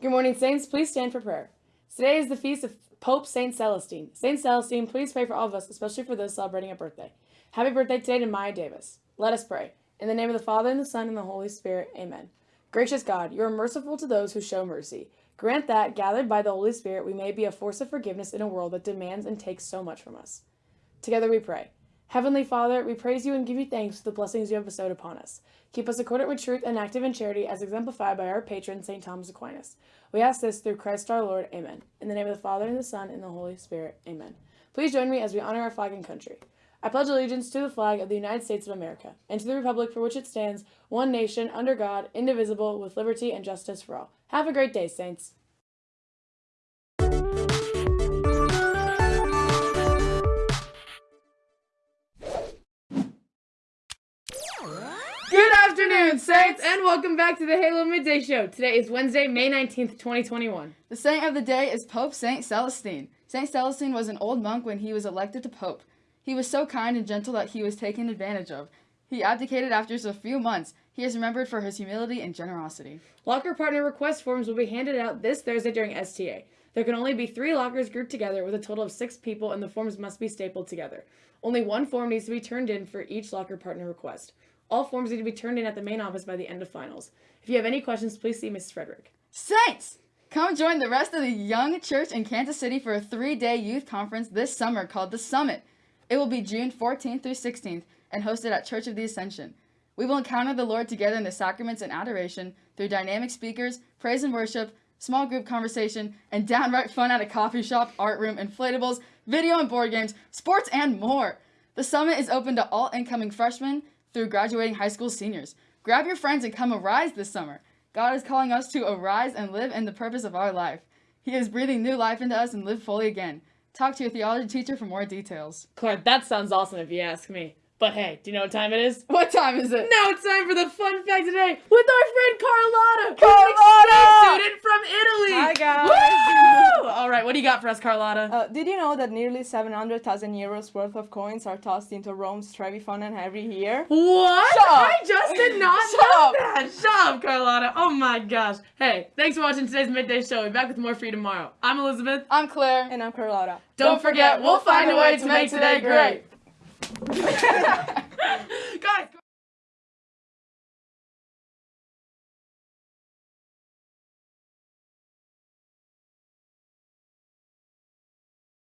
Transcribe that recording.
Good morning, Saints. Please stand for prayer. Today is the feast of Pope Saint Celestine. Saint Celestine, please pray for all of us, especially for those celebrating a birthday. Happy birthday today to Maya Davis. Let us pray. In the name of the Father, and the Son, and the Holy Spirit. Amen. Gracious God, you are merciful to those who show mercy. Grant that, gathered by the Holy Spirit, we may be a force of forgiveness in a world that demands and takes so much from us. Together we pray. Heavenly Father, we praise you and give you thanks for the blessings you have bestowed upon us. Keep us accordant with truth and active in charity as exemplified by our patron, St. Thomas Aquinas. We ask this through Christ our Lord. Amen. In the name of the Father, and the Son, and the Holy Spirit. Amen. Please join me as we honor our flag and country. I pledge allegiance to the flag of the United States of America, and to the republic for which it stands, one nation, under God, indivisible, with liberty and justice for all. Have a great day, Saints. Afternoon, Saints, and welcome back to the Halo Midday Show. Today is Wednesday, May 19th, 2021. The saint of the day is Pope Saint Celestine. Saint Celestine was an old monk when he was elected to pope. He was so kind and gentle that he was taken advantage of. He abdicated after just a few months. He is remembered for his humility and generosity. Locker partner request forms will be handed out this Thursday during STA. There can only be three lockers grouped together with a total of six people, and the forms must be stapled together. Only one form needs to be turned in for each locker partner request. All forms need to be turned in at the main office by the end of finals. If you have any questions, please see Mrs. Frederick. Saints! Come join the rest of the young church in Kansas City for a three-day youth conference this summer called The Summit. It will be June 14th through 16th and hosted at Church of the Ascension. We will encounter the Lord together in the sacraments and adoration through dynamic speakers, praise and worship, small group conversation, and downright fun at a coffee shop, art room, inflatables, video and board games, sports, and more. The summit is open to all incoming freshmen through graduating high school seniors. Grab your friends and come arise this summer. God is calling us to arise and live in the purpose of our life. He is breathing new life into us and live fully again. Talk to your theology teacher for more details. Claire, that sounds awesome if you ask me. But hey, do you know what time it is? What time is it? Now it's time for the fun fact today with our friend Carlotta, Carlotta! student from Italy. Hi, guys. Woo! All right, what do you got for us, Carlotta? Uh, did you know that nearly 700,000 euros worth of coins are tossed into Rome's Trevi Fountain every year? What? Shut up. I just did not Shut know up. that. Shut up, Carlotta. Oh my gosh. Hey, thanks for watching today's midday show. We'll be back with more for you tomorrow. I'm Elizabeth. I'm Claire. And I'm Carlotta. Don't, forget, we'll find a way to make today great.